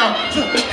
两次